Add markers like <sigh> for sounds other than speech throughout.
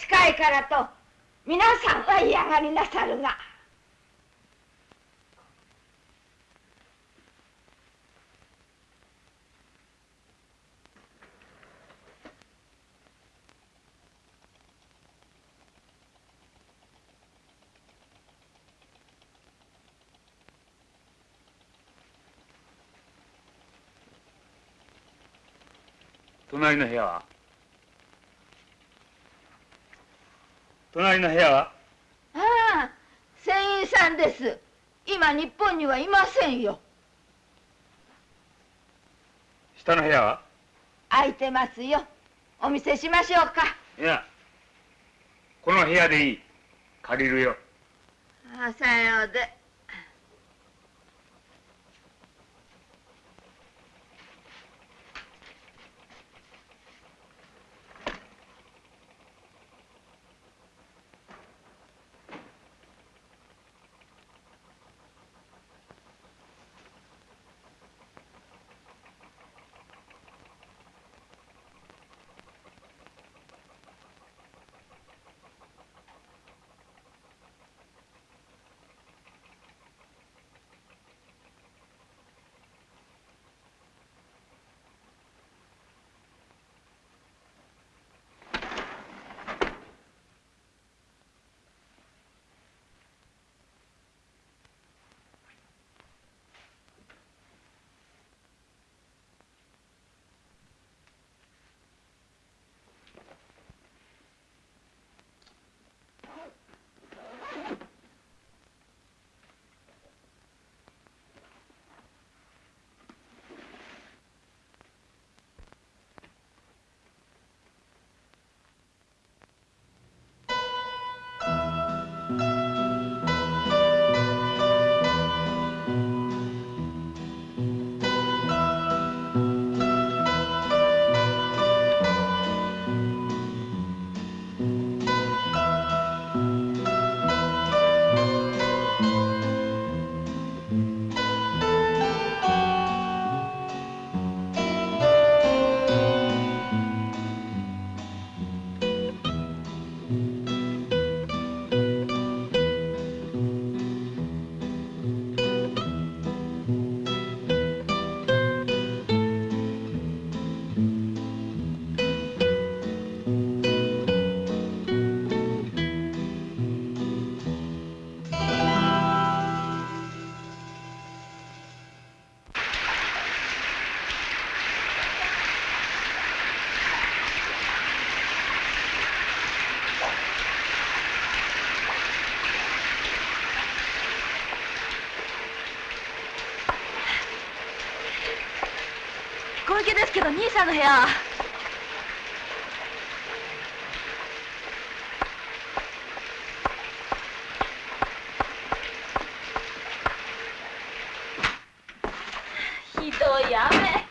近いからと皆さんは嫌がりなさるが。隣の部屋は？隣の部屋は？ああ船員さんです。今日本にはいませんよ。下の部屋は？空いてますよ。お見せしましょうか。いやこの部屋でいい。借りるよ。ああさようで小池ですけど兄さんの部屋。ひどい雨。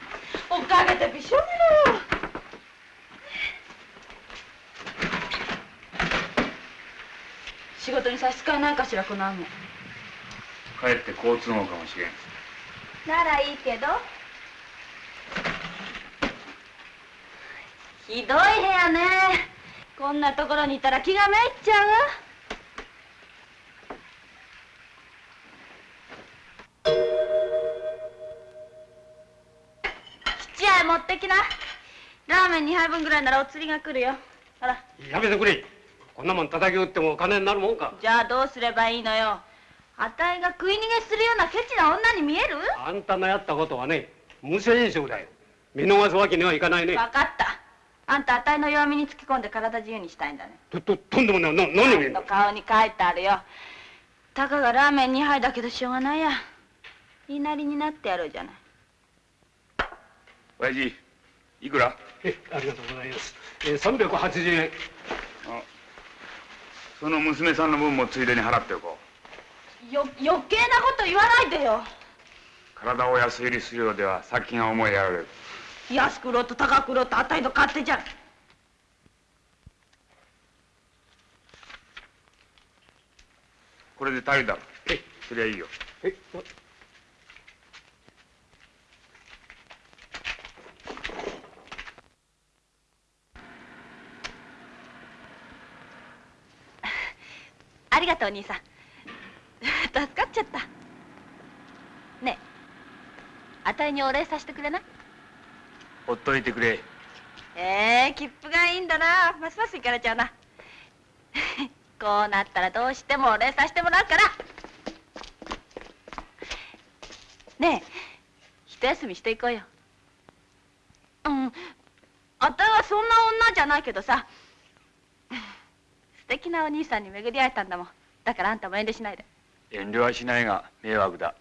おかげでびしょ濡れよ仕事に差し支えないかしらこの雨。かえって交通網かもしれんならいいけどひどい部屋ね。こんなところにいたら気がめいっちゃう。わ七杯持ってきな。ラーメン2杯分ぐらいならお釣りが来るよ。ほら。やめてくれ。こんなもん叩き打ってもお金になるもんか。じゃあどうすればいいのよ。あたいが食い逃げするようなケチな女に見える？あんたのやったことはね無銭食だよ。見逃すわけにはいかないね。分かったあんたあたいの弱みにつき込んで体自由にしたいんだね。とととんでもない。な何を言うの顔に書いてあるよ。たかがラーメン2杯だけどしょうがないや。言いなりになってやろうじゃない。親父いくら？えありがとうございます、えー、380円あその娘さんの分もついでに払っておこう。よ余計なこと言わないでよ。体を安売りするようでは先が思いやられる安く売ろうと高く売ろうとあたいの勝手じゃ。んこれで足りだろえ。そりゃいいよ。え。がとう兄さん。助かっちゃった。ねえあたいにお礼させてくれない？ほっといてくれ。ええ切符がいいんだな。ますます行かれちゃうな。<laughs> こうなったらどうしてもお礼させてもらうから。ねえ一休みしていこうよ。うん。あたいはそんな女じゃないけどさ。素敵なお兄さんに巡り会えたんだもん。だからあんたも遠慮しないで。遠慮はしないが迷惑だ。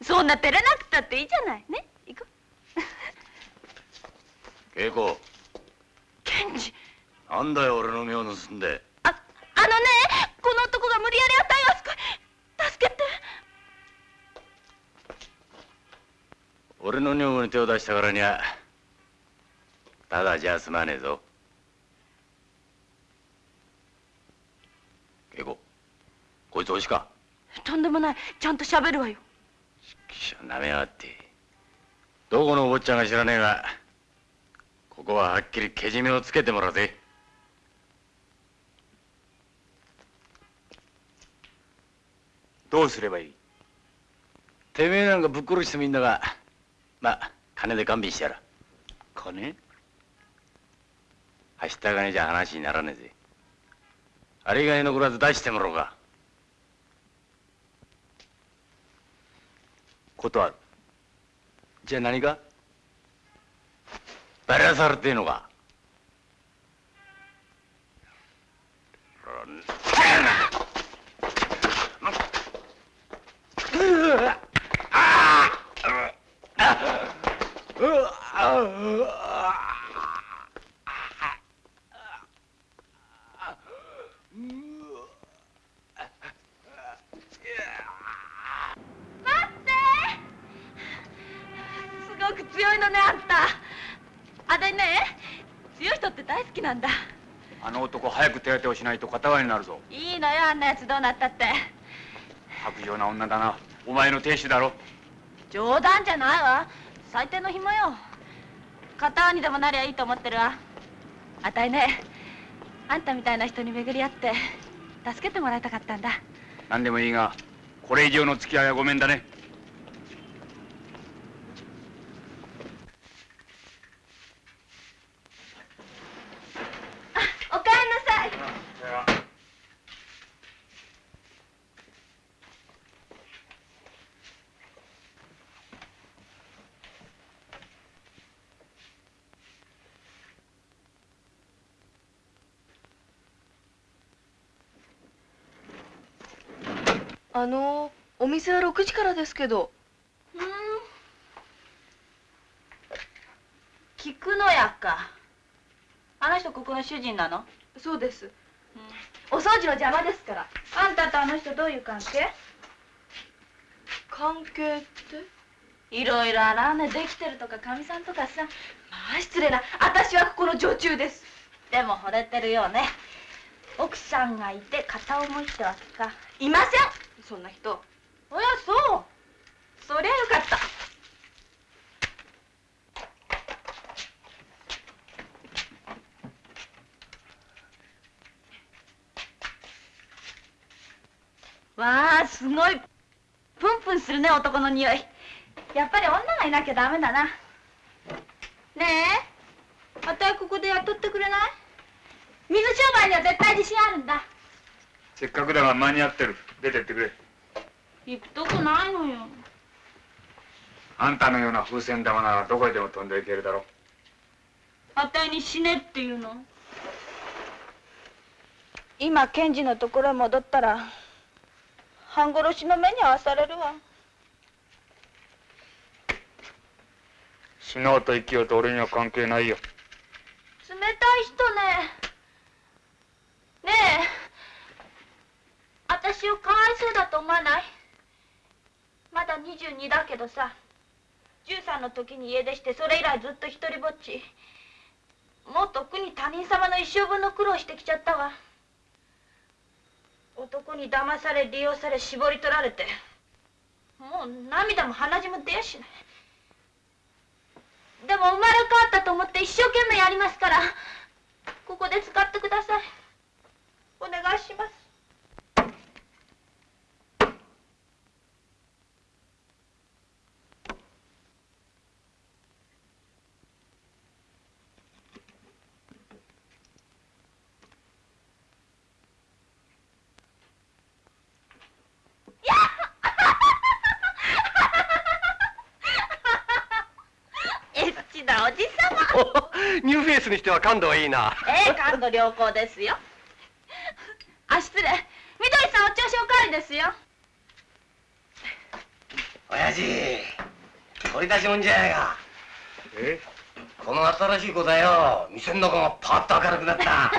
そんな照れなくたっていいじゃない。ね行こう恵子ケンジ。なんだよ俺の目を盗んで。ああのねこの男が無理やりあたいを救い助けて。俺の女房に手を出したからにはただじゃ済まねえぞ。恵子こいつおしか。とんでもない。ちゃんと喋るわよ。きしょなめやがって。どこのお坊ちゃんが知らねえがここははっきりけじめをつけてもらうぜ。どうすればいい？てめえなんかぶっ殺してもいいんだがまあ金で勘弁してやら金？はした金じゃ話にならねえぜ。あれ以外残らず出してもらおうか。断る。じゃあ何かバラされてえのか。待強い人って大好きなんだ。あの男早く手当てをしないと片割りになるぞ。いいのよあんなやつどうなったって。薄情な女だな。お前の亭主だろ。冗談じゃないわ。最低の紐よ。片にでもなりゃいいと思ってるわ。あたいねあんたみたいな人に巡り合って助けてもらいたかったんだ。何でもいいがこれ以上の付き合いはごめんだねおかえりなさいあのお店は6時からですけど。うん。菊野屋か。あの人ここの主人なの？そうです。お掃除の邪魔ですから。あんたとあの人どういう関係？関係って？いろいろあらねできてるとかかみさんとかさ。まあ失礼な。私はここの女中です。でも惚れてるよね。奥さんがいて片思いってわけか。いませんそんな人。おやそう。そりゃよかった。わあすごい。プンプンするね男の匂い。やっぱり女がいなきゃダメだな。ねえ。あたいここで雇ってくれない？水商売には絶対自信あるんだ。せっかくだが間に合ってる。出てってくれ。行くとこないのよ。あんたのような風船玉ならどこへでも飛んでいけるだろあたいに死ねっていうの。今検事のところへ戻ったら半殺しの目に遭わされるわ。死のうと生きようと俺には関係ないよ。冷たい人ね。ねえ私をかわいそうだと思わない？まだ22だけどさ13の時に家出してそれ以来ずっと一人ぼっち。もうとっくに他人様の一生分の苦労してきちゃったわ。男に騙され利用され絞り取られてもう涙も鼻血も出やしない。でも生まれ変わったと思って一生懸命やりますからここで使ってください。お願いしますニューフェイスにしては感度はいいな。ええ感度良好ですよ <laughs> あ失礼みどりさんお銚子おかわりですよ親父、取り出しもんじゃないか。え？この新しい子だよ。店の中がパッと明るくなった。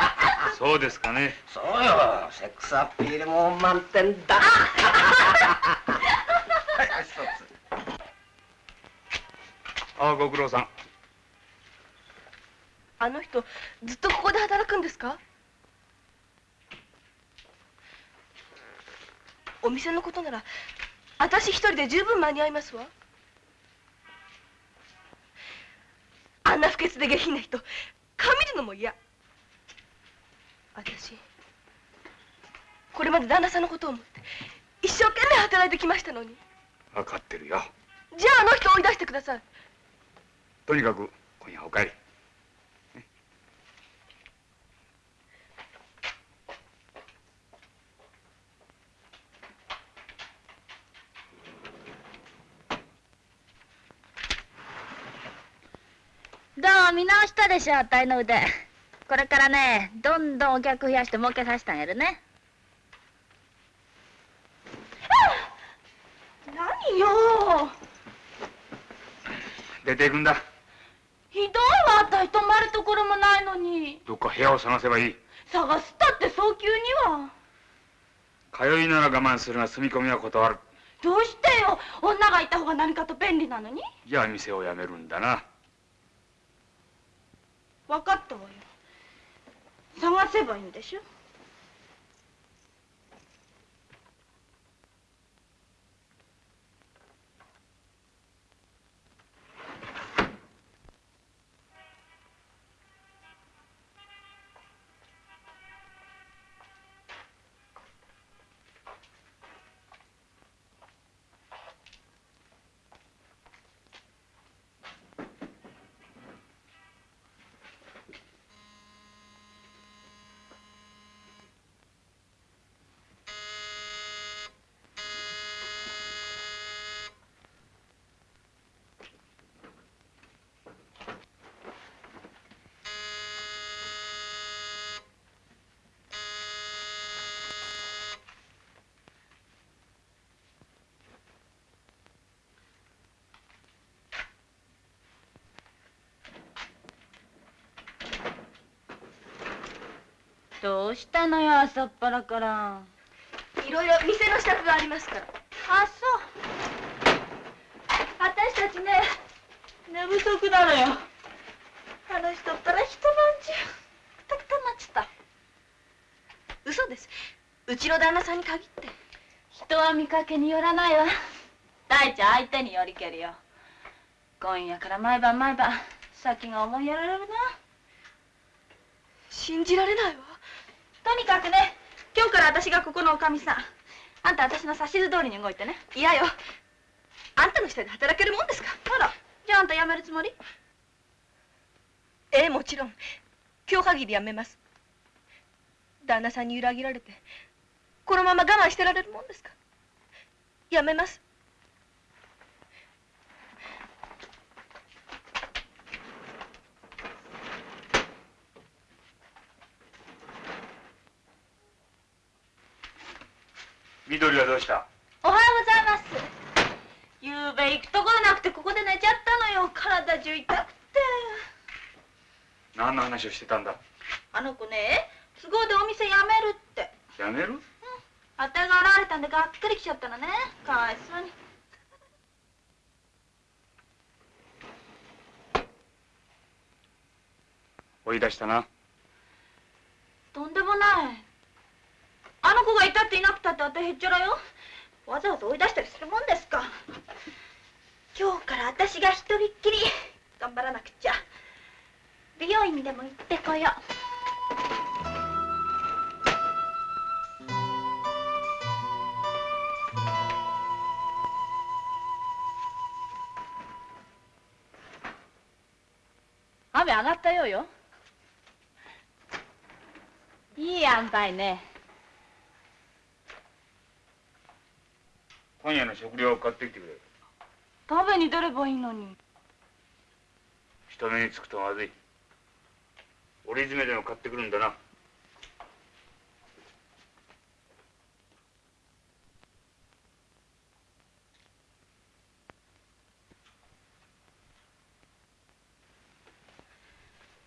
<laughs> そうですかねそうよ。セックスアピールも満点だ。<laughs> はい、一つ。ああご苦労さんあの人ずっとここで働くんですか？お店のことなら私一人で十分間に合いますわ。あんな不潔で下品な人顔見るのも嫌。私これまで旦那さんのことを思って一生懸命働いてきましたのに。分かってるよ。じゃああの人追い出してください。とにかく今夜お帰りどう見直したでしょあたいの腕。これからねどんどんお客増やして儲けさせてあげるね。何よ。出ていくんだ。ひどいわあたい泊まるところもないのに。どっか部屋を探せばいい。探すったって早急には。通いなら我慢するが住み込みは断る。どうしてよ。女がいた方が何かと便利なのに。じゃあ店を辞めるんだな分かったわよ。探せばいいんでしょ？どうしたのよ朝っぱらから。いろいろ店の支度がありますから。あそう。私たちね寝不足なのよ。あの人ったら一晩中くたくたになっちた。嘘です。うちの旦那さんに限って。人は見かけによらないわ。大ちゃん相手によりけるよ。今夜から毎晩毎晩先が思いやられるな。信じられないわとにかくね今日から私がここのおかみさん。あんた私の指図通りに動いてね。嫌よ。あんたの下で働けるもんですか？あら。じゃああんた辞めるつもり？ええもちろん。今日限りやめます。旦那さんに裏切られてこのまま我慢してられるもんですか？やめます緑はどうした？おはようございます。ゆうべ行くところなくてここで寝ちゃったのよ。体中痛くて。何の話をしてたんだ？あの子ね都合でお店辞めるって。辞める？あたいが現れたんでがっかり来ちゃったのね。かわいそうに。追い出したな。とんでもないあの子がいたっていなくたってあたへっちゃらよ。わざわざ追い出したりするもんですか。今日から私が一人っきり頑張らなくちゃ。美容院でも行ってこよう。雨上がったようよ。いい塩梅ね。今夜の食料を買ってきてくれ。食べに出ればいいのに。人目につくとまずい。折り詰めでも買ってくるんだな。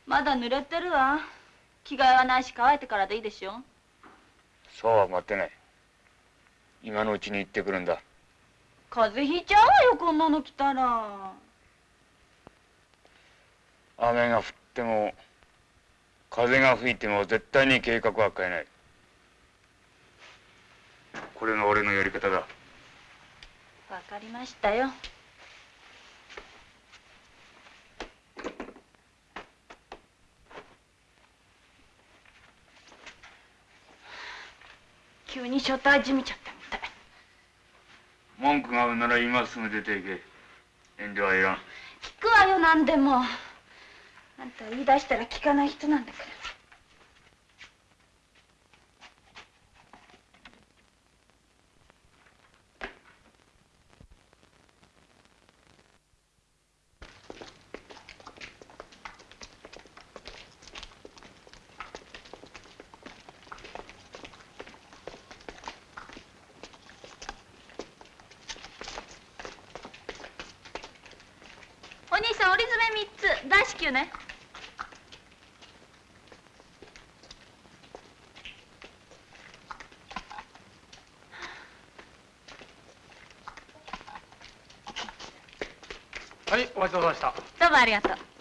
まだ濡れてるわ。着替えはないし乾いてからでいいでしょ。そうは待ってない今のうちに行ってくるんだ。風邪ひいちゃうわよこんなの着たら。雨が降っても風が吹いても絶対に計画は変えない。これが俺のやり方だ。わかりましたよ。急に所帯じみちゃった文句があるなら今すぐ出ていけ。遠慮はいらん。聞くわよ何でも。あんた言い出したら聞かない人なんだからお兄さん折り詰め3つ大至急ねはいお待ちどうさまでした。どうもありがとう。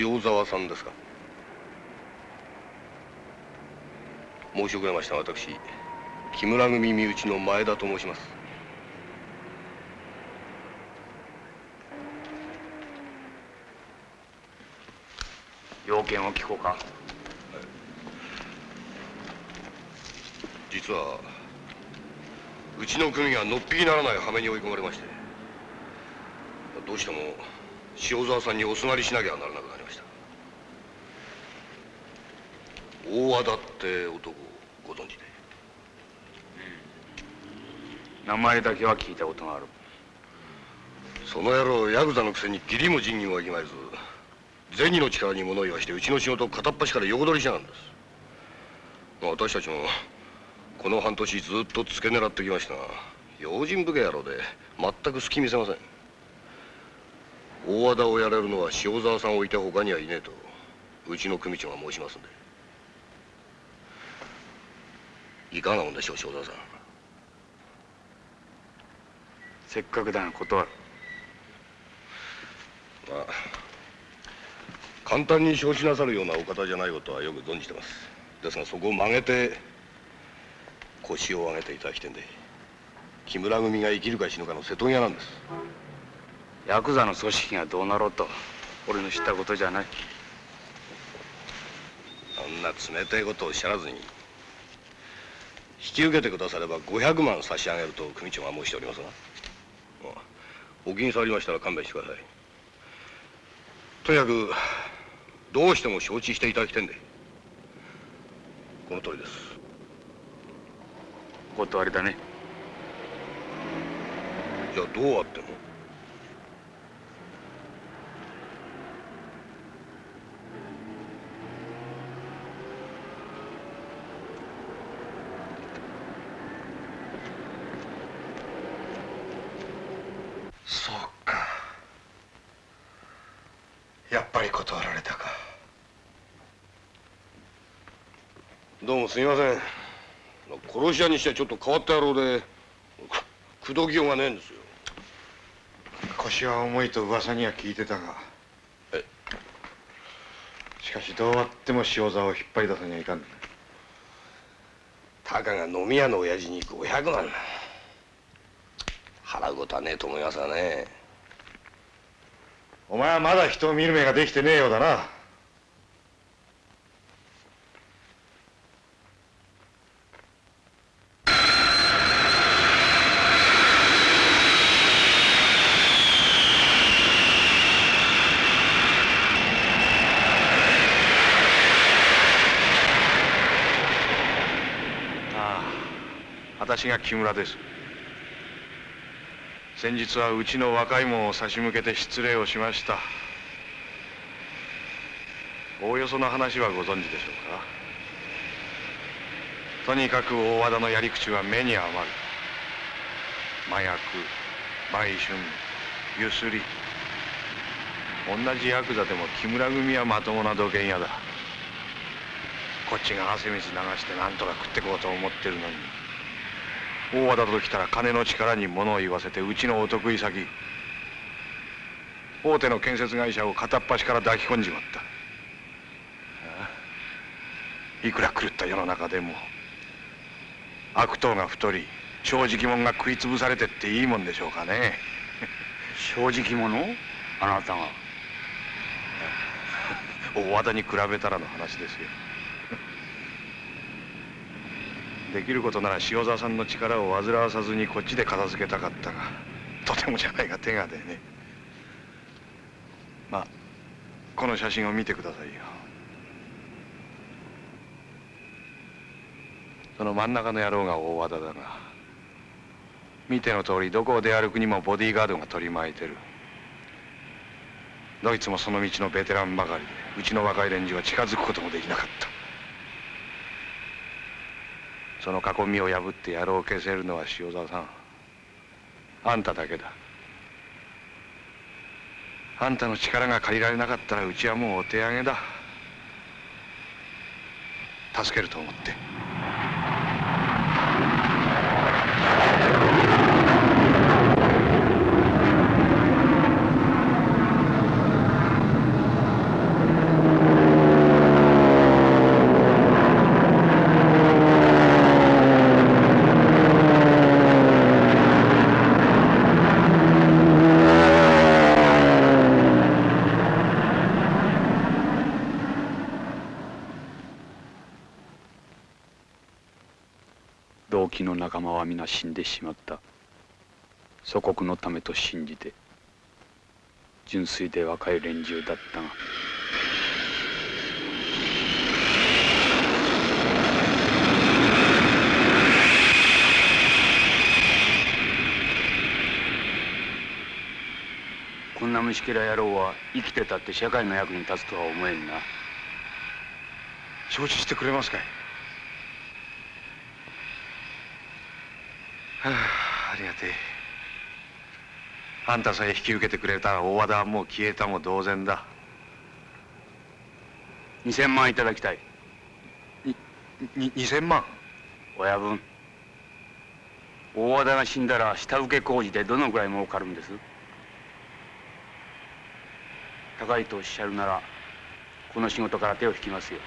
塩沢さんですか。申し遅れました。私木村組身内の前田と申します。要件を聞こうか。実はうちの組がのっぴきならない羽目に追い込まれまして。どうしても塩沢さんにおすがりしなきゃならなくなりました。大和田って男ご存知で？名前だけは聞いたことがある。その野郎ヤクザのくせに義理も仁義もわきまえず銭の力に物言わしてうちの仕事を片っ端から横取りしやがるんです。まあ私たちもこの半年ずっと付け狙ってきましたが用心深い野郎で全く隙見せません大和田をやれるのは塩沢さんを置いて他にはいねえとうちの組長が申しますんで。いかがなもんでしょう塩沢さん。せっかくだが断る。まあ簡単に承知なさるようなお方じゃないことはよく存じてます。ですがそこを曲げて腰を上げていただきてんで木村組が生きるか死ぬかの瀬戸際なんですヤクザの組織がどうなろうと俺の知ったことじゃない。あんな冷たいことをおっしゃらずに引き受けてくだされば500万差し上げると組長が申しておりますが。まあお気に障りましたら勘弁してください。とにかくどうしても承知していただきてんで。この通りです。お断りだね。じゃあどうあってもぱり断られたか。どうもすみません。殺し屋にしてはちょっと変わった野郎でく口説きようがねえんですよ。腰は重いと噂には聞いてたが。え？しかしどうあっても塩沢を引っ張り出さにはいかん。たかが飲み屋の親父に500万払うことはねえと思いますがねお前はまだ人を見る目ができてねえようだな。ああ私が木村です。先日はうちの若い者を差し向けて失礼をしました。おおよその話はご存知でしょうか。とにかく大和田のやり口は目に余る。麻薬売春ゆすり。同じヤクザでも木村組はまともな土建屋だ。こっちが汗水流して何とか食ってこうと思ってるのに。大和田と来たら金の力に物を言わせてうちのお得意先。大手の建設会社を片っ端から抱き込んじまった。いくら狂った世の中でも悪党が太り正直者が食い潰されてっていいもんでしょうかね。正直者？あなたが。大和田に比べたらの話ですよできることなら塩沢さんの力を煩わさずにこっちで片付けたかったがとてもじゃないが手が出ねまあこの写真を見てくださいよ。その真ん中の野郎が大和田だが見ての通りどこを出歩くにもボディーガードが取り巻いてる。どいつもその道のベテランばかりでうちの若い連中は近づくこともできなかった。その囲みを破って野郎を消せるのは塩沢さん。あんただけだ。あんたの力が借りられなかったらうちはもうお手上げだ。助けると思って同期の仲間は皆死んでしまった。祖国のためと信じて純粋で若い連中だったが。こんな虫けら野郎は生きてたって社会の役に立つとは思えんな。承知してくれますかい？はあありがてえ。あんたさえ引き受けてくれたら大和田はもう消えたも同然だ。2000万いただきたい。に2000万？親分。大和田が死んだら下請け工事でどのぐらい儲かるんです？高いとおっしゃるならこの仕事から手を引きますよ。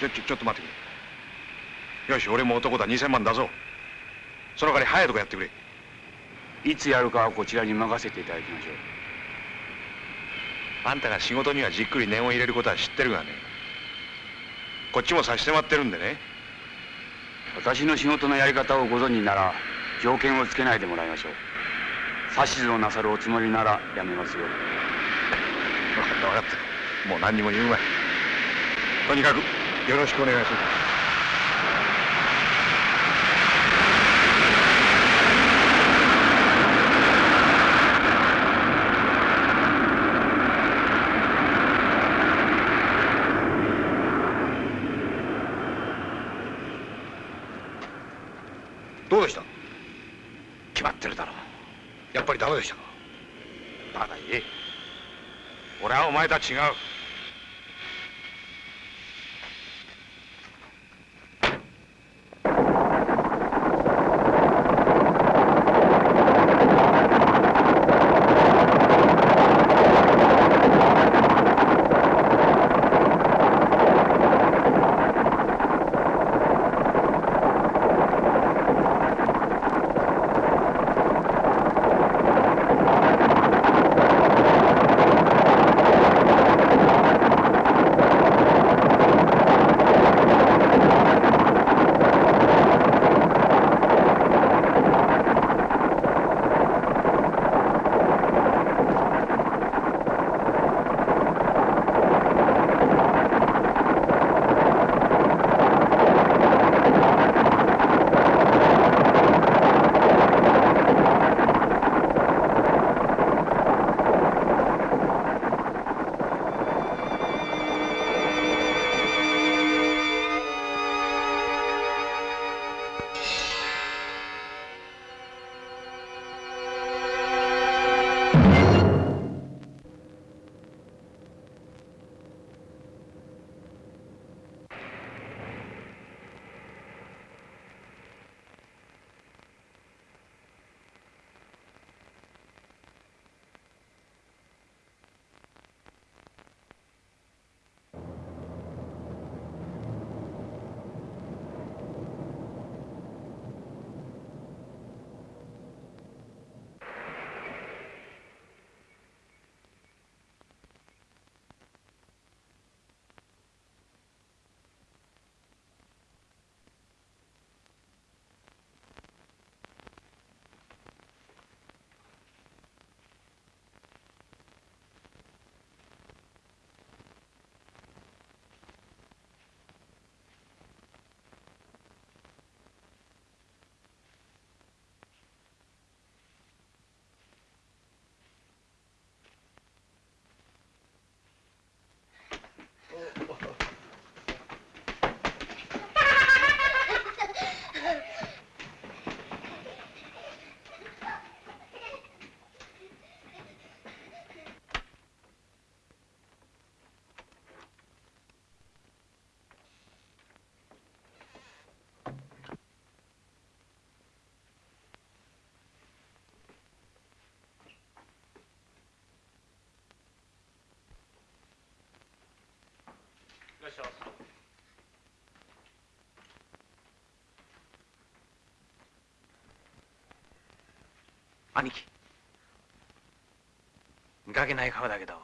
ちょちょちょっと待ってくれ。よし俺も男だ。2000万出そうその代わり早いとこやってくれ。いつやるかはこちらに任せていただきましょう。あんたが仕事にはじっくり念を入れることは知ってるがね。こっちも差し迫ってるんでね。私の仕事のやり方をご存知なら条件をつけないでもらいましょう。指図をなさるおつもりならやめますよ。分かった分かった。もう何にも言うまい。とにかくよろしくお願いしますどうでした？決まってるだろやっぱりダメでしたか？まだいい。俺はお前とは違う。らっしゃい兄貴。見かけない顔だけど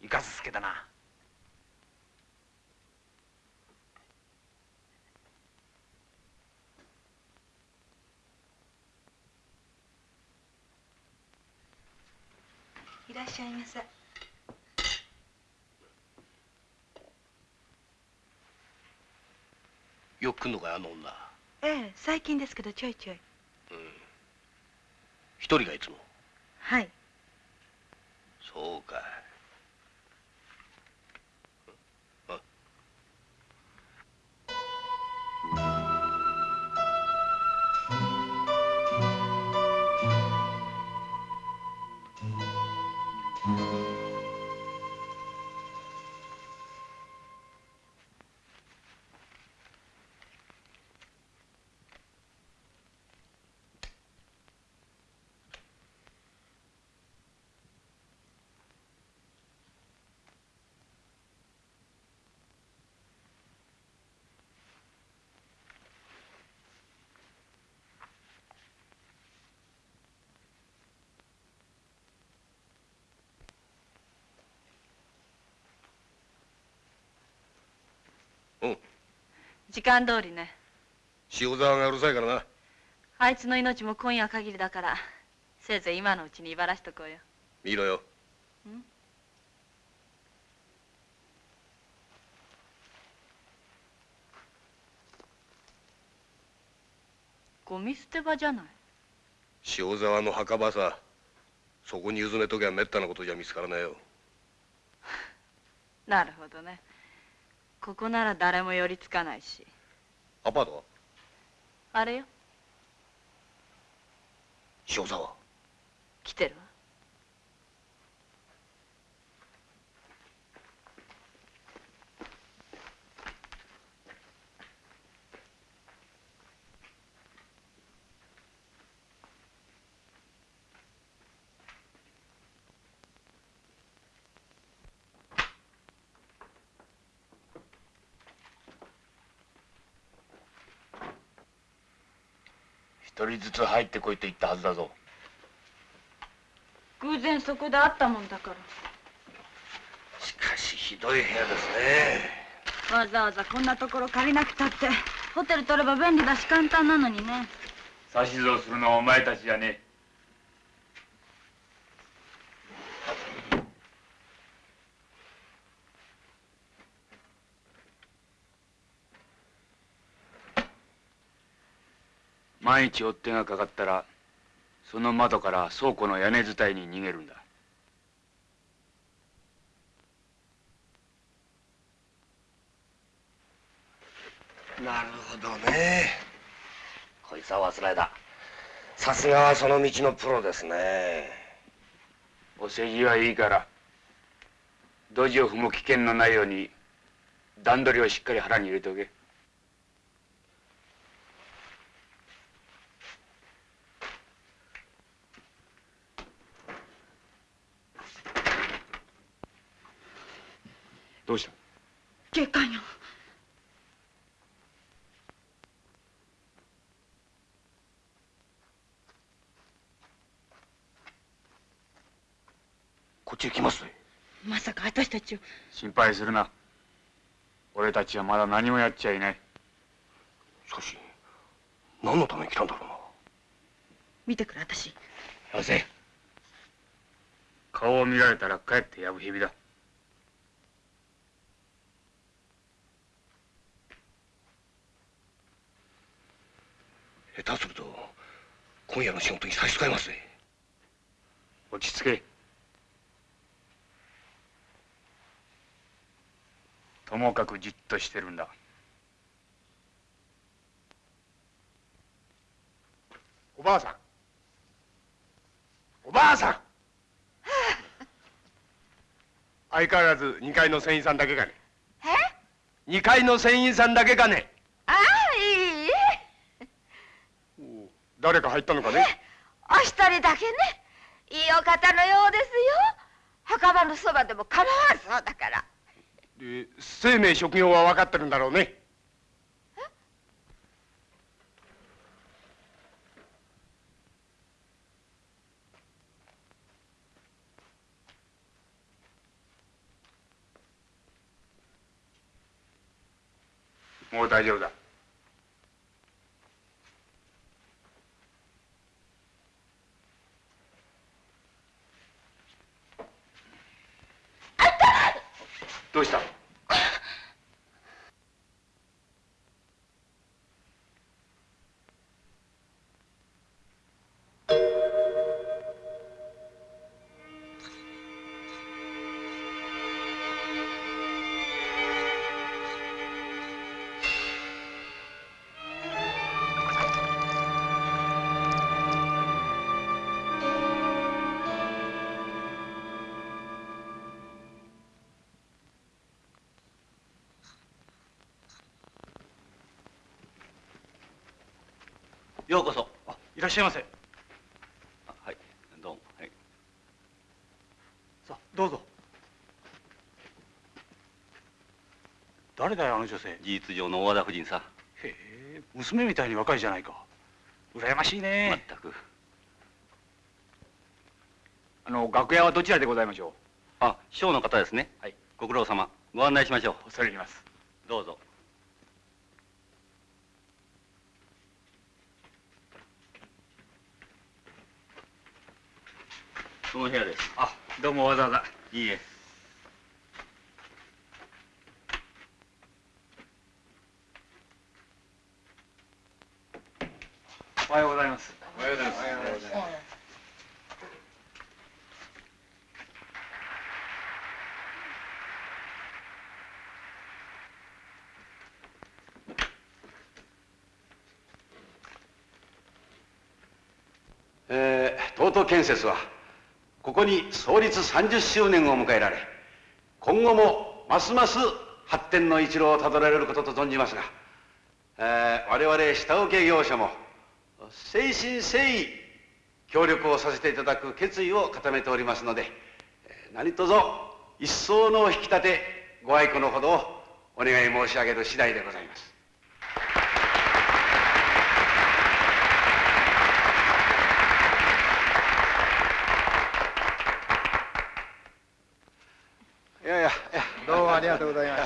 いかすすけだな。いらっしゃいませよく来んのかいあの女。ええ最近ですけどちょいちょい。一人がいつも。はい。そうか時間通りね。塩沢がうるさいからな。あいつの命も今夜限りだからせいぜい今のうちに威張らしとこうよ。見ろよ。ゴミ捨て場じゃない？塩沢の墓場さ。そこにうずめときゃめったなことじゃ見つからないよ。<laughs> なるほどねここなら誰も寄りつかないし。アパートは？あれよ。塩沢来てるわ一人ずつ入ってこいと言ったはずだぞ。偶然そこで会ったもんだから。しかしひどい部屋ですね。わざわざこんなところ借りなくたって。ホテル取れば便利だし簡単なのにね。指図をするのはお前たちじゃねえ万一追っ手がかかったらその窓から倉庫の屋根伝いに逃げるんだ。なるほどね。こいつは忘れださすがはその道のプロですね。お世辞はいいからドジを踏む危険のないように段取りをしっかり腹に入れておけどうした？警官よ。こっちへ来ます。ぜまさか私たちを。心配するな。俺たちはまだ何もやっちゃいない。しかし何のために来たんだろうな。見てくれ私。よせ。顔を見られたらかえってやぶ蛇だ下手すると今夜の仕事に差し支えますぜ落ち着け。ともかくじっとしてるんだ。おばあさん。おばあさん。<laughs> 相変わらず2階の船員さんだけかね。え？2階の船員さんだけかね。ああいい誰か入ったのかね？お一人だけね。いいお方のようですよ。墓場のそばでも構わんそうだから。で生命職業は分かってるんだろうね。もう大丈夫だどうした？しゃいませはい。どうも。はい。さあどうぞ。誰だよあの女性。事実上の大和田夫人さへえ娘みたいに若いじゃないか。羨ましいね。全く。あの楽屋はどちらでございましょあ師匠の方ですね。はい。ご苦労様。ご案内しましょうう。恐れ入ります。どうぞその部屋です。あどうもわざわざ。いいえ。おはようございます。おはようございます。えー、東都建設はここに創立30周年を迎えられ今後もますます発展の一路をたどられることと存じますが、えー、我々下請け業者も誠心誠意協力をさせていただく決意を固めておりますので何卒一層の引き立てご愛顧のほどをお願い申し上げる次第でございますいやいやいやどうもありがとうございます。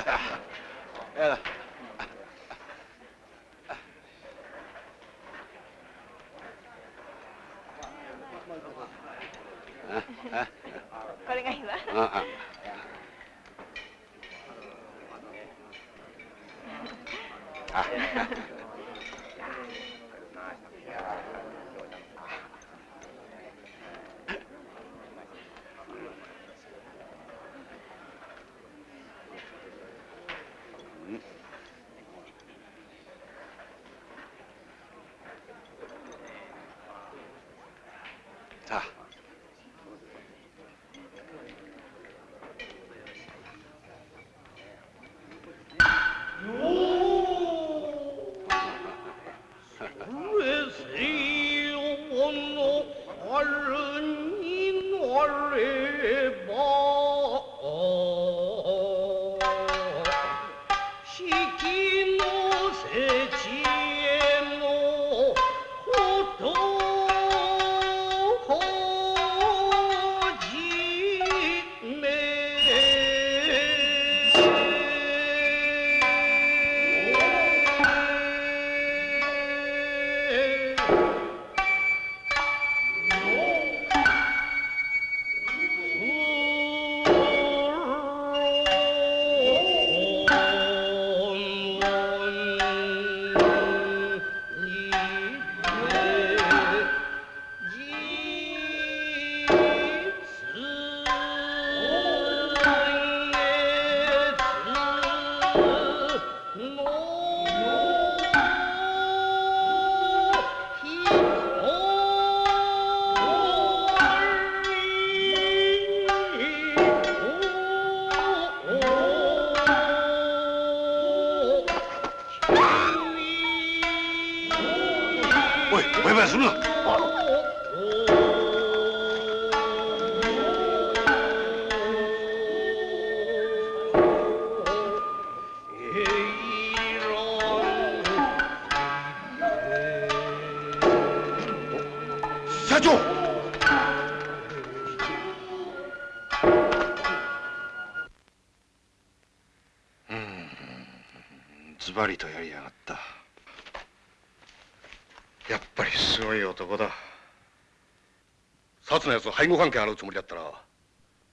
松のやつ背後関係洗うつもりだったら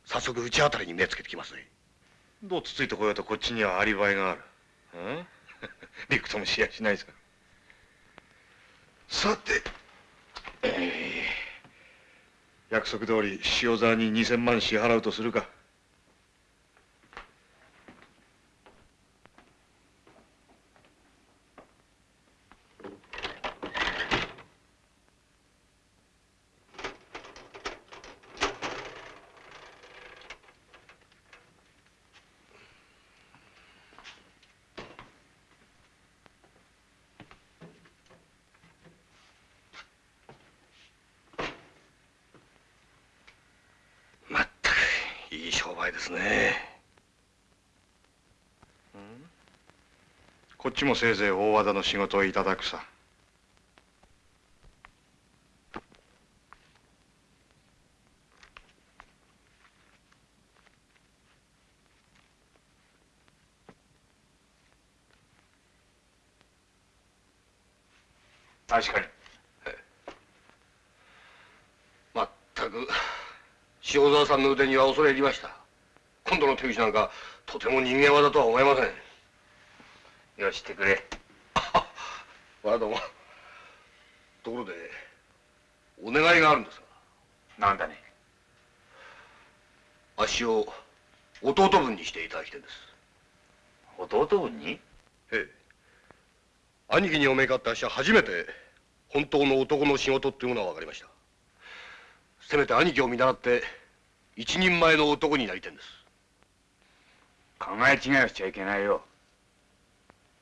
早速うちあたりに目つけてきますね。どうつついてこようとこっちにはアリバイがある。うん？<laughs> びくともしやしないさ。さて約束通り塩沢に2000万支払うとするかまったくいい商売ですねこっちもせいぜい大和田の仕事をいただくさ。確かに。まったく塩沢さんの腕には恐れ入りました。今度の手口なんかとても人間技とは思えません。よしてくれ。わらどもところでお願いがあるんですが。なんだね。あっしを弟分にしていただきたいんです。弟分に？ええ。兄貴にお目があってあっしは初めて本当の男の仕事っていうものは分かりました。せめて兄貴を見習って一人前の男になりたいんです。考え違いをしちゃいけないよ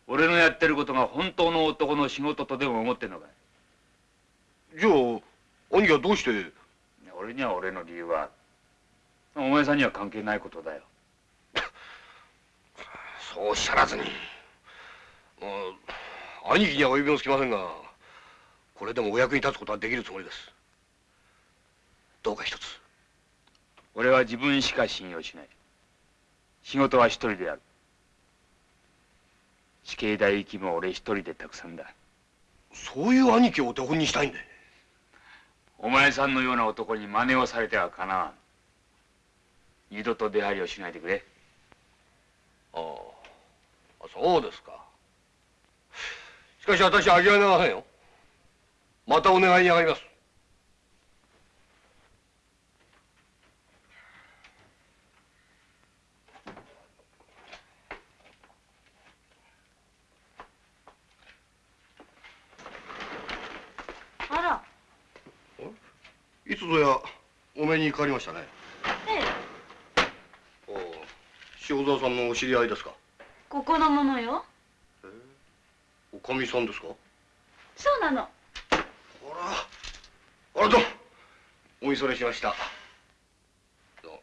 俺のやってることが本当の男の仕事とでも思ってんのかじゃあ兄貴はどうして？俺には俺の理由はお前さんには関係ないことだよ。<laughs> そうおっしゃらずに。兄貴には及びもつきませんがこれでもお役に立つことはできるつもりです。どうか一つ。俺は自分しか信用しない。仕事は一人でやる死刑代行きも俺一人でたくさんだ。そういう兄貴をお手本にしたいんでお前さんのような男に真似をされてはかなわん。二度と出入りをしないでくれ。ああ。そうですか。しかし私は諦めませんよ。またお願いに上がりますあらいつぞやお目にかかりましたね。ええ。おお塩沢さんのお知り合いですか？ここのものよおかみさんですか？そうなの。あらどうも。お見それしましたどうも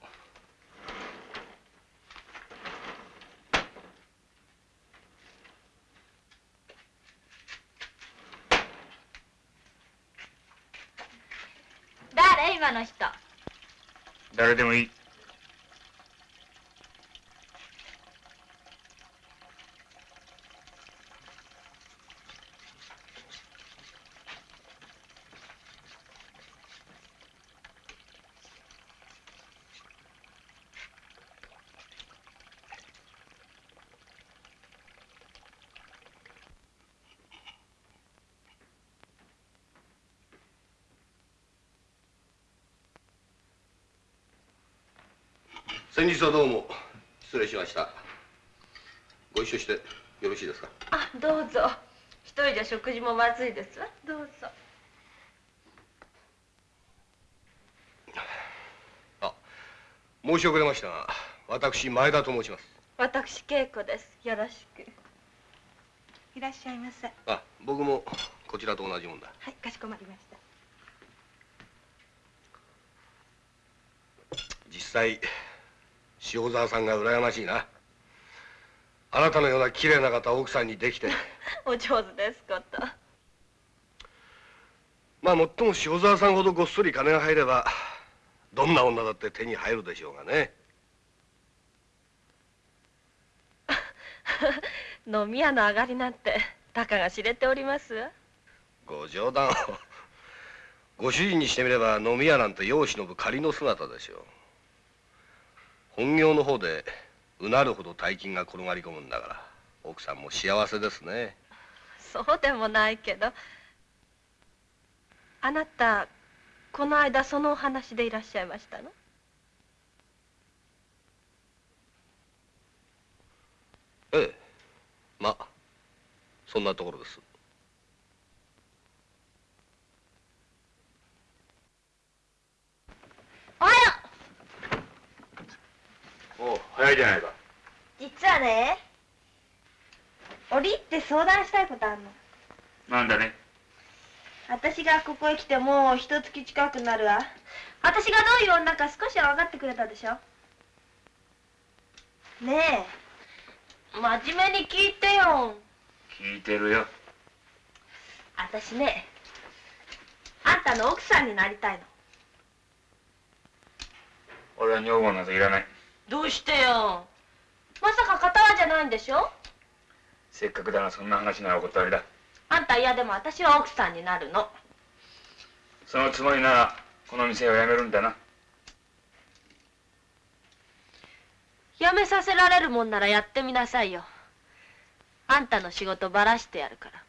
誰今の人。誰でもいい。先日はどうも失礼しました。ご一緒してよろしいですか？あどうぞ。一人じゃ食事もまずいです。わどうぞ。申し遅れましたが私前田と申します。私恵子です。よろしく。いらっしゃいませ。あ僕もこちらと同じもんだ。はいかしこまりました。実際塩沢さんが羨ましいな。あなたのような綺麗な方奥さんにできて。<laughs> お上手ですこと。まあもっとも塩沢さんほどごっそり金が入ればどんな女だって手に入るでしょうがね。<laughs> 飲み屋の上がりなんてたかが知れております？わご冗談を。ご主人にしてみれば飲み屋なんて世を忍ぶ仮の姿でしょう本業の方でうなるほど大金が転がり込むんだから奥さんも幸せですね。そうでもないけどあなたこの間そのお話でいらっしゃいましたの？ええ。まあそんなところです。おはよおう早いじゃないか。う実はね折り入って相談したいことあるの。なんだね。私がここへ来てもう一月近くなるわ。私がどういう女か少しは分かってくれたでしょ。ねえ。真面目に聞いてよ。聞いてるよ。私ねあんたの奥さんになりたいの。俺は女房などいらないどうしてよ？まさか片輪じゃないんでしょ？せっかくだがそんな話ならお断りだ。あんた嫌でも私は奥さんになるの。そのつもりならこの店を辞めるんだな。辞めさせられるもんならやってみなさいよ。あんたの仕事ばらしてやるから。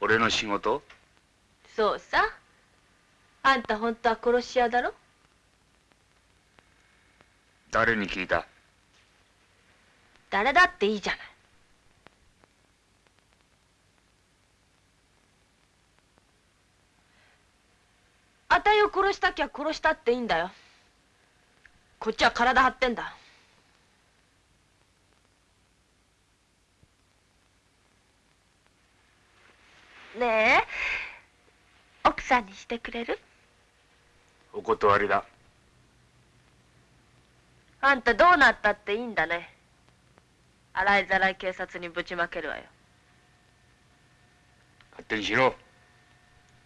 俺の仕事？そうさあんた本当は殺し屋だろ？誰に聞いた？誰だっていいじゃない。あたいを殺したきゃ殺したっていいんだよ。こっちは体張ってんだ。ねえ奥さんにしてくれる？お断りだ。あんたどうなったっていいんだね。洗いざらい警察にぶちまけるわよ。勝手にしろ。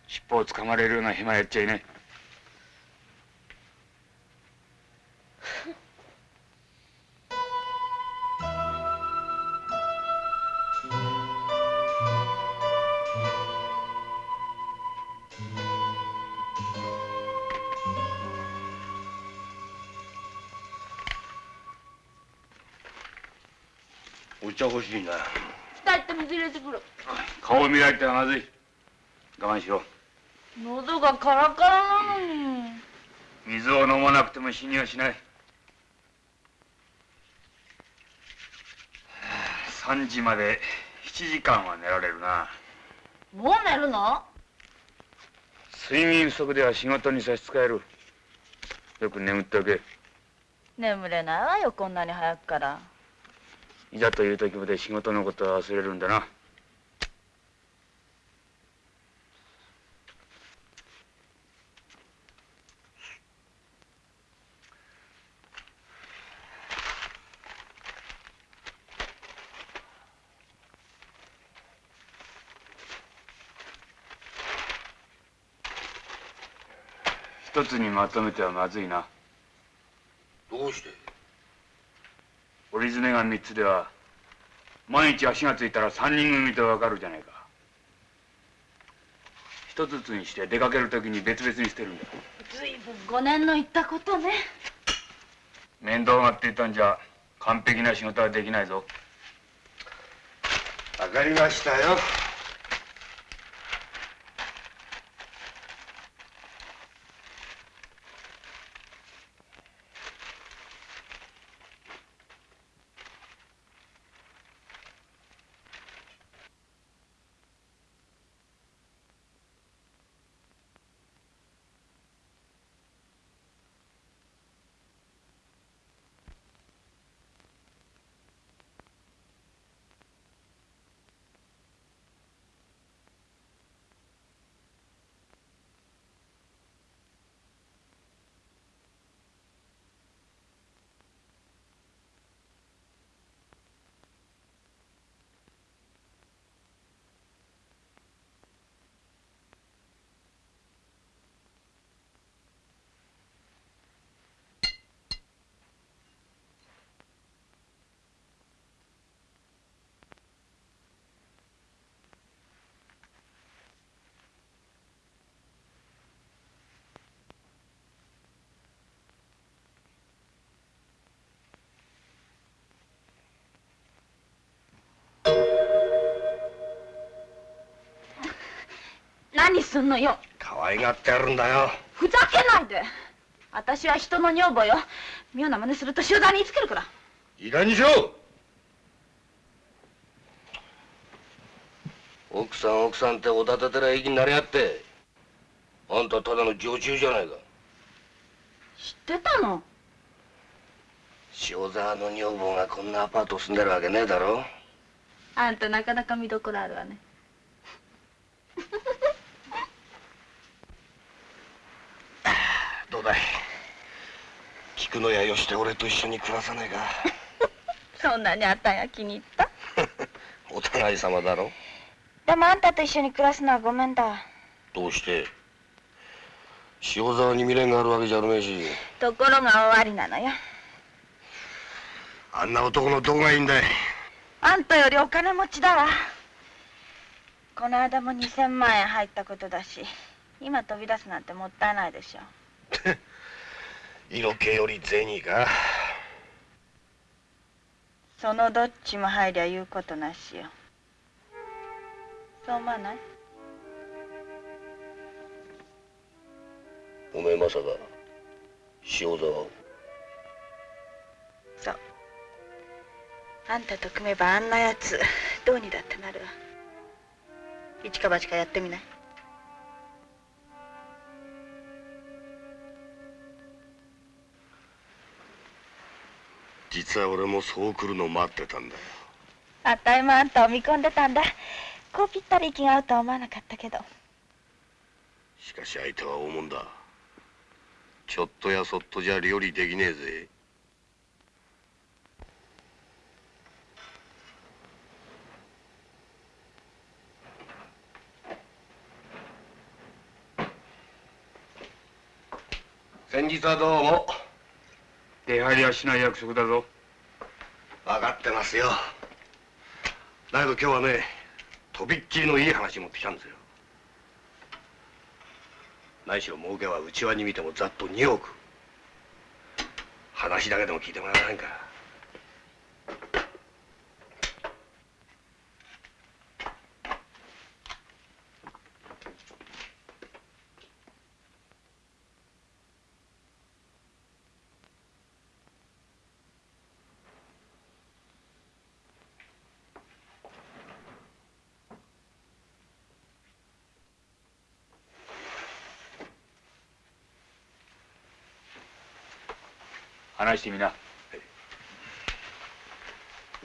尻尾をつかまれるような暇やっちゃいない茶欲しいな二人と水入れてくる。顔を見られてはまずい。我慢しろ。喉がカラカラなのに。水を飲まなくても死にはしない。はあ3時まで7時間は寝られるな。もう寝るの？睡眠不足では仕事に差し支える。よく眠っておけ。眠れないわよこんなに早くからいざという時まで仕事のことは忘れるんだな。一つにまとめてはまずいな。どうして？折り詰めが三つでは毎日足がついたら三人組とわかるじゃないか。一つずつにして出かけるときに別々に捨てるんだずいぶん5年の言ったことね。面倒がっていたんじゃ完璧な仕事はできないぞ。わかりましたよ何すんのよ。可愛がってやるんだよ。ふざけないで。私は人の女房よ。妙な真似すると集団につけるから。いい加減にしろ奥さん奥さんっておだててら息になりやって。あんたただの常習じゃないか。知ってたの？塩沢の女房がこんなアパート住んでるわけねえだろ。あんたなかなか見どころあるわねどうだい。菊野屋よして俺と一緒に暮らさねえか。<laughs> そんなにあんたが気に入った？<laughs> お互い様だろ。でもあんたと一緒に暮らすのはごめんだ。どうして？塩沢に未練があるわけじゃあるめえし。ところが終わりなのよ。あんな男のどこがいいんだい。あんたよりお金持ちだわ。この間も2000万円入ったことだし今飛び出すなんてもったいないでしょ <laughs> 色気より銭かそのどっちも入りゃ言うことなしよ。そう思わない？おめえまさか塩沢を。そう。あんたと組めばあんなやつどうにだってなる。わ一か八かやってみない？実は俺もそう来るの待ってたんだよ。あったいもあんたを見込んでたんだ。こうぴったり息が合うとは思わなかったけど。しかし相手は大物だ。ちょっとやそっとじゃ料理できねえぜ。先日はどうも出入りはしない約束だぞ。分かってますよ。だけど今日はねとびっきりのいい話持ってきたんですよ。何しろ儲けは内輪に見てもざっと2億。話だけでも聞いてもらえませんか。話してみな。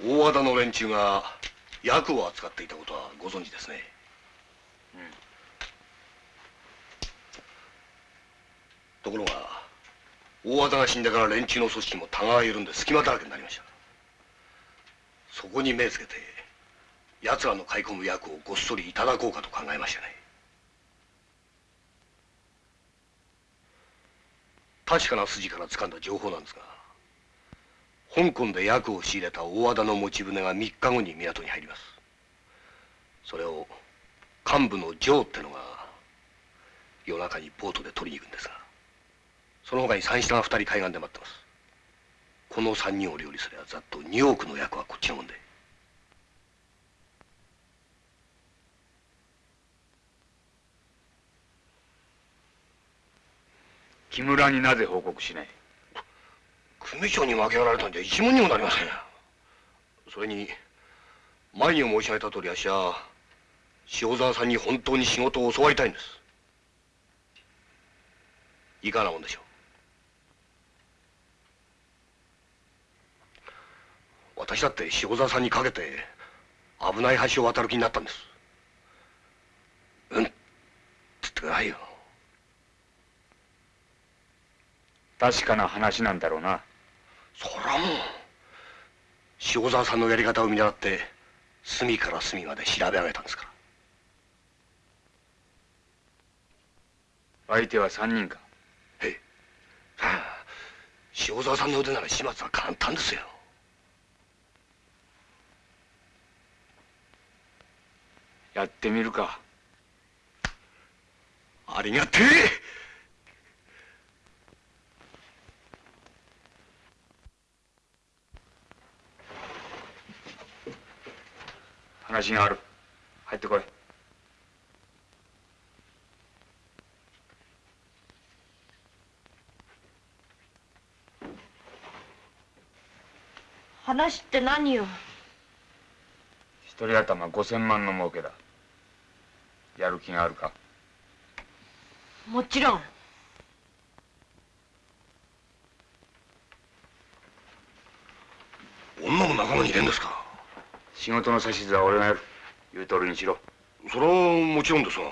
大和田の連中が薬を扱っていたことはご存知ですね。ところが大和田が死んでから連中の組織もたがが緩んで隙間だらけになりました。そこに目つけて奴らの買い込む薬をごっそりいただこうかと考えましたね。確かな筋から掴んだ情報なんですが香港で薬を仕入れた大和田の持ち船が3日後に港に入ります。それを幹部のジョーってのが夜中にボートで取りに行くんですがその他に三下が2人海岸で待ってます。この3人を料理すればざっと2億の薬はこっちのもんで。木村になぜ報告しない？組長に負けられたんじゃ一文にもなりませんそれに前に申し上げた通りあっしは塩沢さんに本当に仕事を教わりたいんです。いかがなもんでしょう？私だって塩沢さんにかけて危ない橋を渡る気になったんです。うん？っつってくださいよ。確かな話なんだろうな。そらもう塩沢さんのやり方を見習って隅から隅まで調べ上げたんですから。相手は3人か。ええ。ああ塩沢さんの腕なら始末は簡単ですよ。やってみるか。ありがてえ話がある。入ってこい。話って何よ？一人頭5000万の儲けだ。やる気があるか？もちろん。女も仲間に入れんですか？仕事の指図は俺がやる。言う通りにしろ。それはもちろんですが。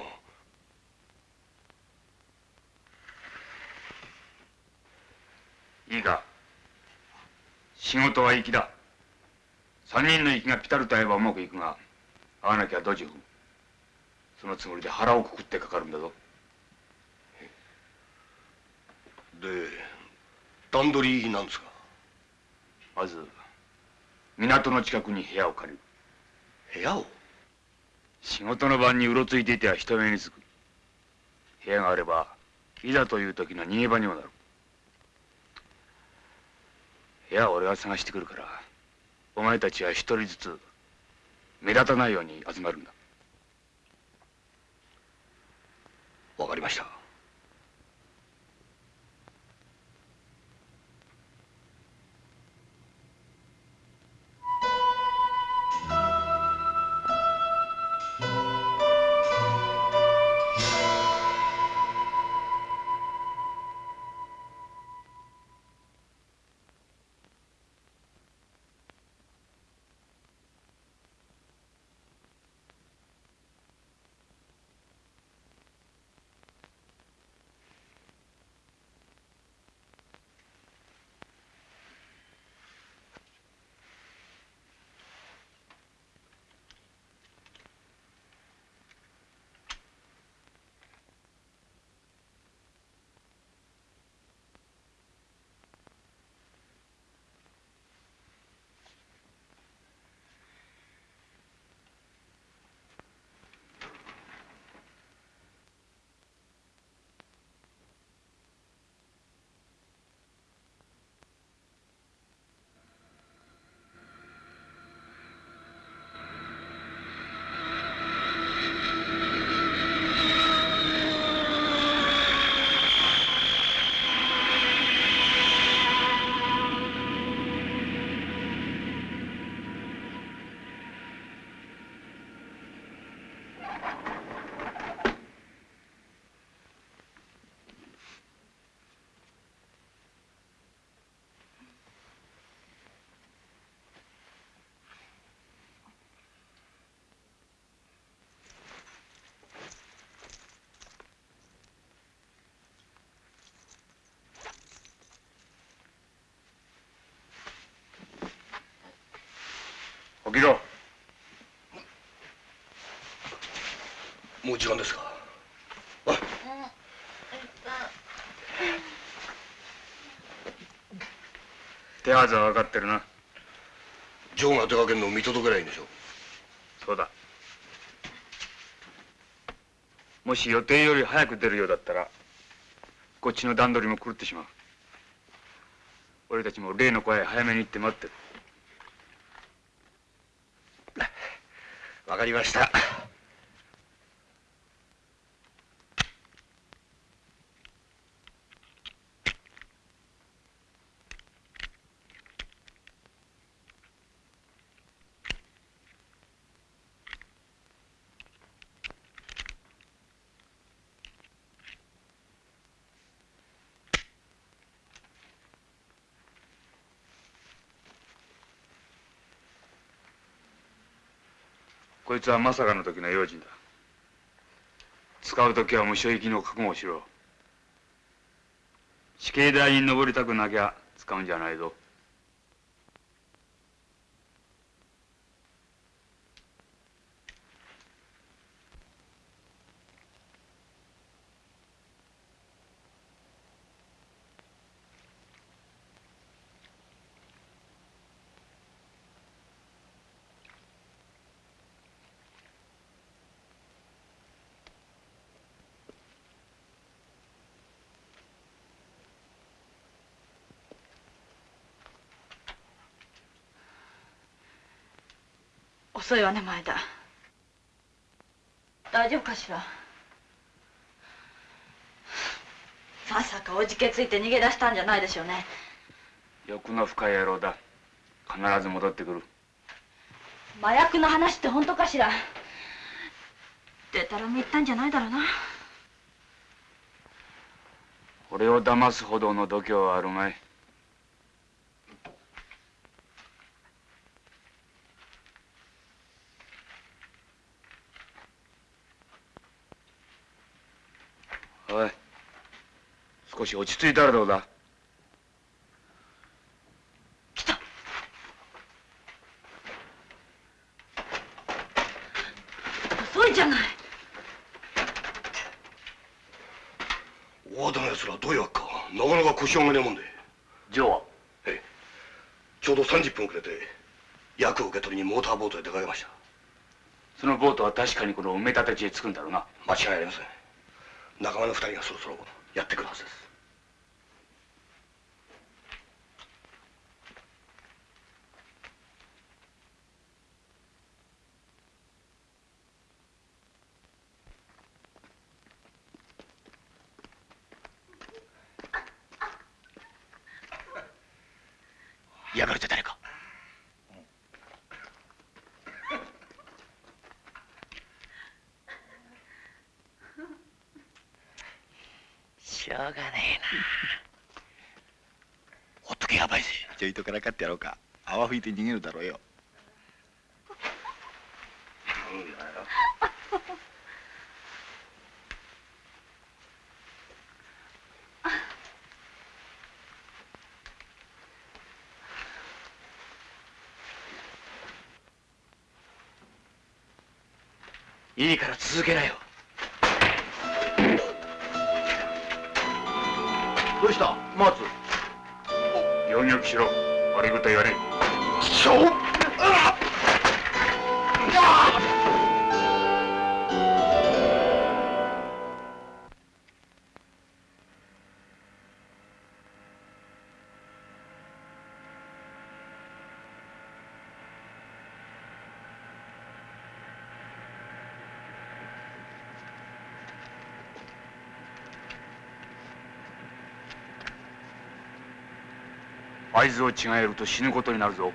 いいか。仕事は粋だ。三人の息がピタリと合えばうまくいくが合わなきゃドジ踏むそのつもりで腹をくくってかかるんだぞ。で段取りなんですか？まず港の近くに部屋を借りる。部屋を？仕事の晩にうろついていては人目につく。部屋があればいざという時の逃げ場にもなる。部屋は俺が探してくるからお前たちは一人ずつ目立たないように集まるんだ。わかりました起きろもう時間ですか？手はずは分かってるな。ジョーが出かけるのを見届けりゃいいんでしょ？そうだ。もし予定より早く出るようだったらこっちの段取りも狂ってしまう。俺たちも例の声早めに行って待ってるわかりました。いつはまさかの時の用心だ。使う時は無所行きの覚悟をしろ。死刑台に登りたくなきゃ使うんじゃないぞ。遅いわね前田。大丈夫かしら？まさかおじけついて逃げ出したんじゃないでしょうね。欲の深い野郎だ。必ず戻ってくる。麻薬の話って本当かしら？でたらめ言ったんじゃないだろうな。俺を騙すほどの度胸はあるまいおい少し落ち着いたらどうだ？遅いじゃない。大和田の奴らどういうわけか？なかなか腰を上げねえもんで。ジョーは？ええ。ちょうど30分遅れて役を受け取りにモーターボートへ出かけました。そのボートは確かにこの埋め立て地へ着くんだろうな。間違いありません。仲間の二人がそろそろやってくるはずです嫌がるって誰かしょうがねほっとけやばいぜちょいとからかってやろうか。泡吹いて逃げるだろうよ。いいから続けなよどうした松行儀よくしろ悪いこと言わねえ合図を違えると死ぬことになるぞ。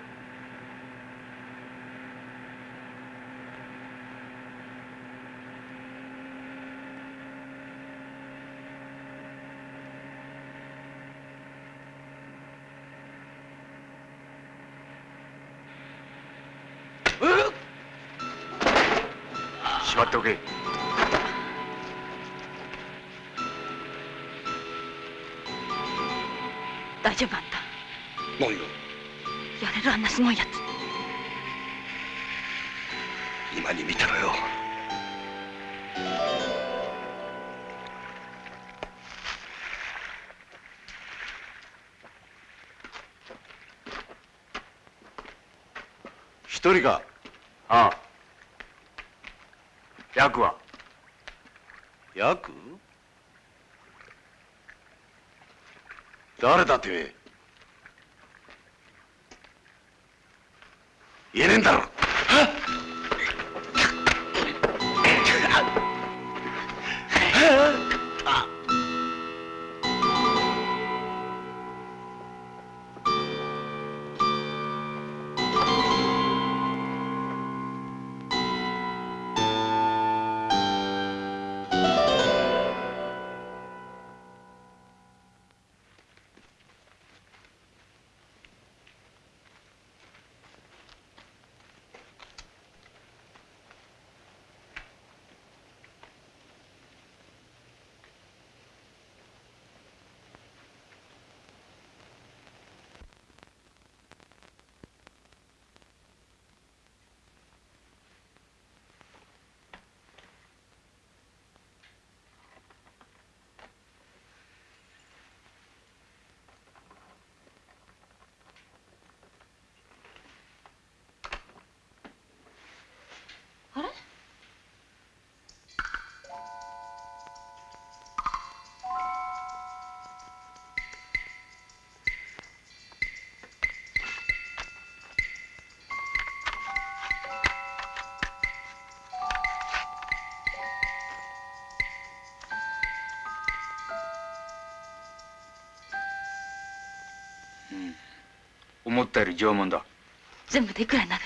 しまっておけ。大丈夫何が？やれるあんなすごいやつ。今に見てろよ。一人か？ああ。役は？ヤク誰だて？めえ言思ったより縄文だ。全部でいくらになる？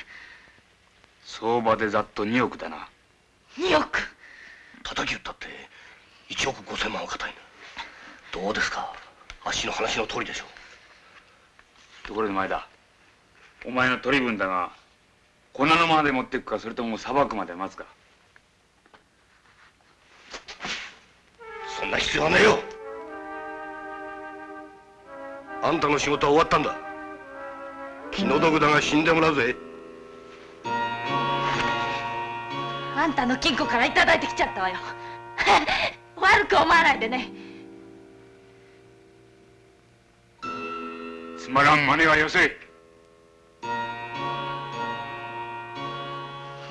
相場でざっと2億だな。2億？叩き打ったって1億5千万は硬いなどうですか？あっしの話の通りでしょところで前だお前の取り分だが粉のままで持っていくかそれともさばくまで待つか。そんな必要はねえよ。あんたの仕事は終わったんだ気の毒だが死んでもらうぜ。あんたの金庫からいただいてきちゃったわよ。<laughs> 悪く思わないでね。つまらん真似はよせ。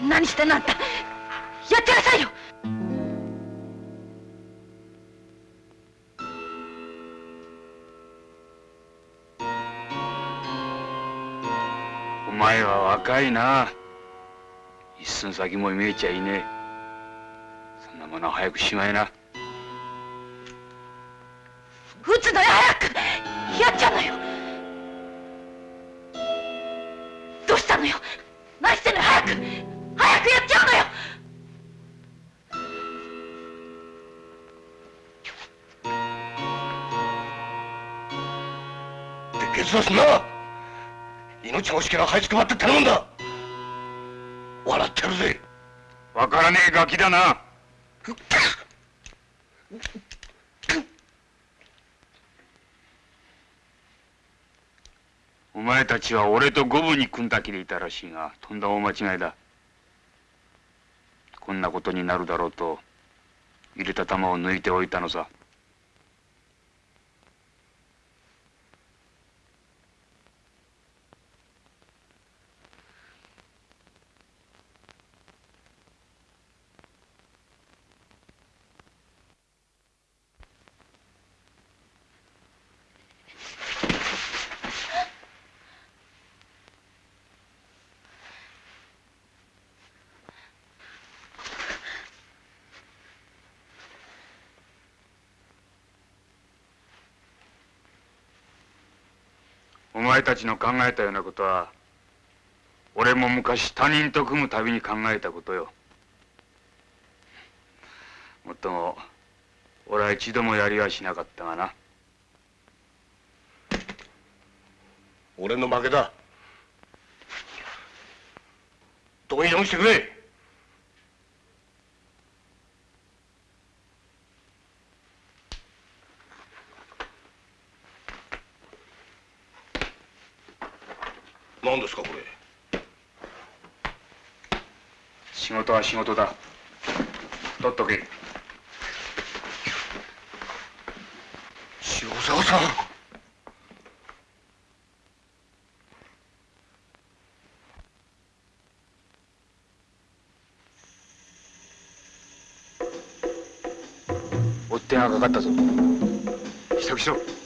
何してんのあんた。やってなさいよ若いな。一寸先も見えちゃいねえ。そんなものは早くしまいな。撃つのよ早く！やっちゃうのよ！したのよ？何してんのよ早く！早くやっちゃうのよ！で決断すんな命が惜しければ這いつくばって頼むんだ笑ってるぜわからねえガキだなお前たちは俺と五分に組んだ気でいたらしいがとんだ大間違いだこんなことになるだろうと入れた弾を抜いておいたのさお前たちの考えたようなことは俺も昔他人と組むたびに考えたことよ。もっとも俺は一度もやりはしなかったがな。俺の負けだ。どうにでもしてくれ何ですかこれ仕事だ。取っとけ。塩沢さん。追っ手がかかったぞ。支度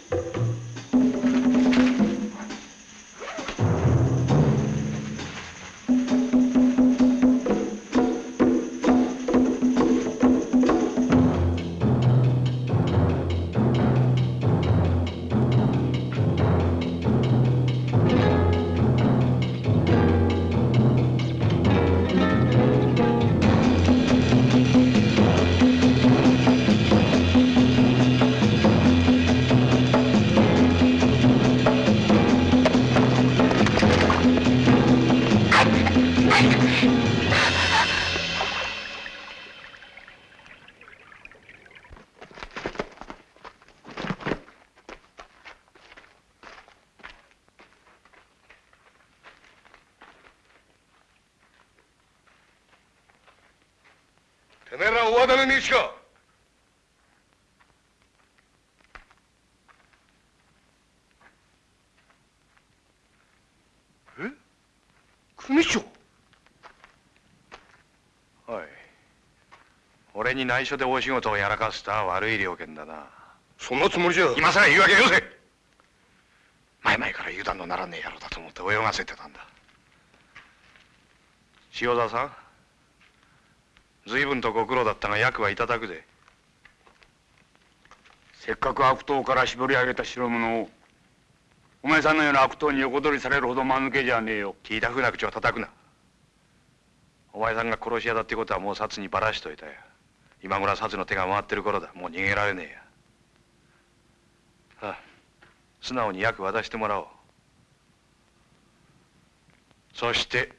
かえ？組長？おい。俺に内緒で大仕事をやらかすとは悪い了見だな。そんなつもりじゃ。今さら言い訳よせ前々から油断のならねえ野郎だと思って泳がせてたんだ。塩沢さん。随分とご苦労だった。が役はいただくでせっかく悪党から絞り上げた代物をお前さんのような悪党に横取りされるほど間抜けじゃねえよ。聞いたふうな口を叩くな。お前さんが殺し屋だってことはもう札にばらしといたよ。今頃は札の手が回ってる頃だ。もう逃げられねえや。ああ素直に役渡してもらおう。そして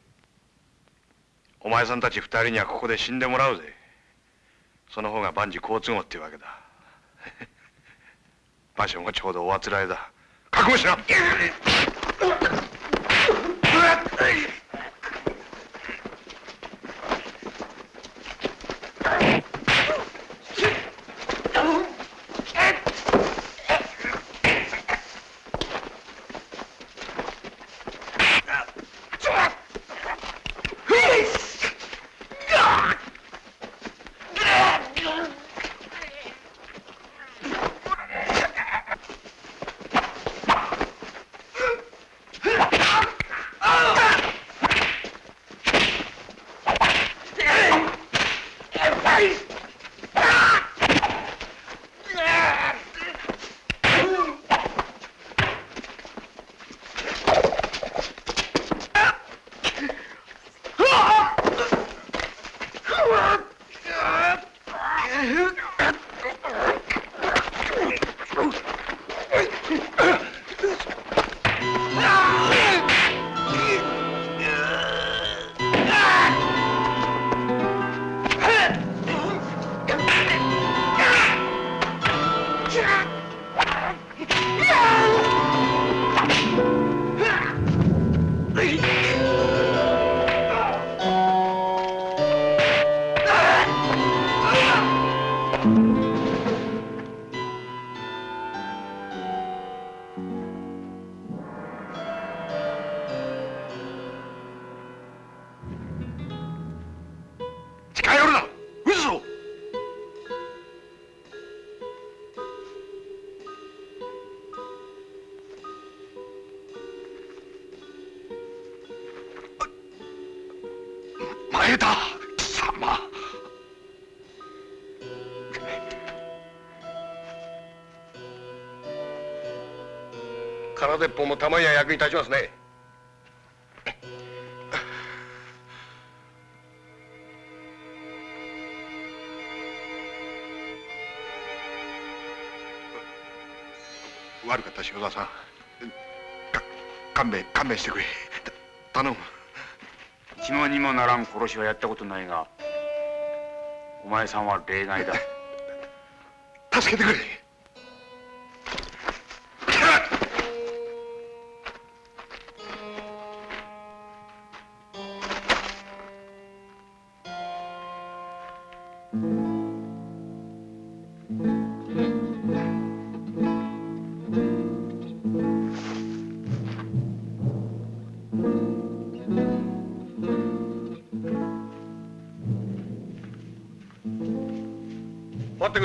お前さんたち二人にはここで死んでもらうぜ。その方が万事好都合っていうわけだ。<laughs> 場所がちょうどおあつらえだ。覚悟しな <laughs> 空鉄砲もたまには役に立ちますね。<laughs> 悪かった塩沢さん。か勘弁勘弁してくれ。た頼む。血もにもならん殺しはやったことないがお前さんは例外だ。<laughs> 助けてくれ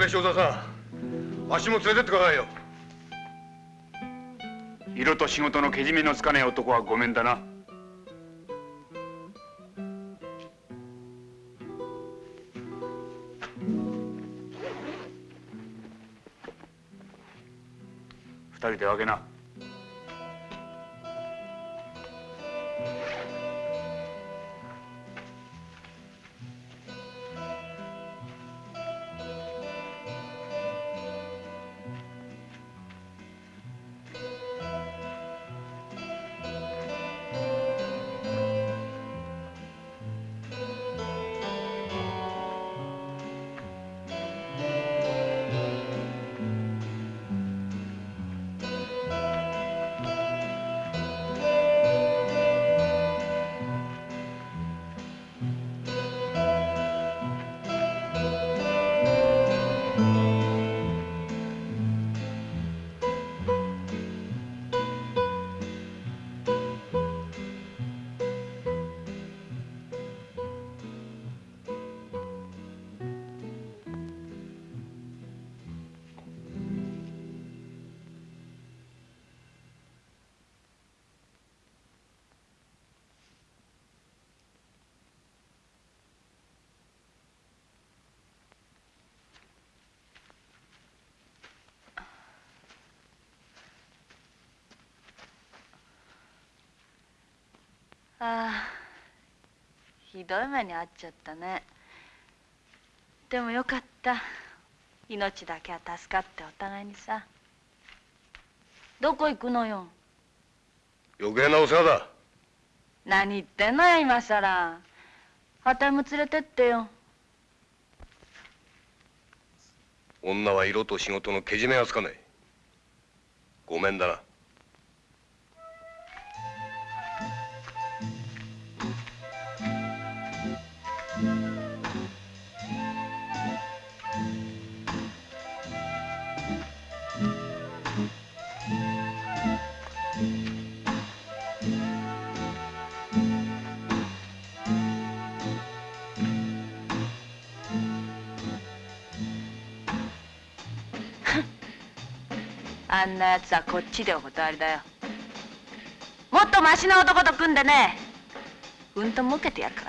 れ塩沢さん足も連れてってくださいよ。色と仕事のけじめのつかない男はごめんだな。二人で分けな。ひどい目に遭っちゃったね。でもよかった。命だけは助かってお互いにさ。どこ行くのよ。余計なお世話だ。何言ってんのよ今さら旗も連れてってよ。女は色と仕事のけじめがつかない。ごめんだなあんなやつはこっちでお断りだよもっとマシな男と組んでねうんと儲けてやるか